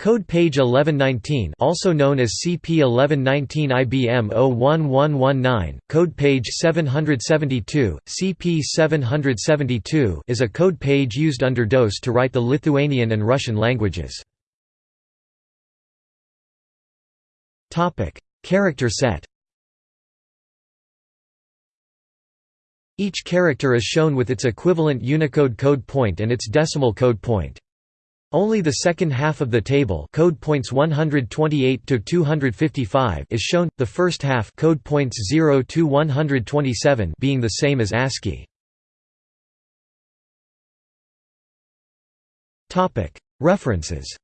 Code page 1119 also known as CP1119 IBM 01119, code page 772, CP772 is a code page used under DOS to write the Lithuanian and Russian languages. Character set Each character is shown with its equivalent Unicode code point and its decimal code point. Only the second half of the table code points 128 to 255 is shown, the first half code points 0 to 127 being the same as ASCII. References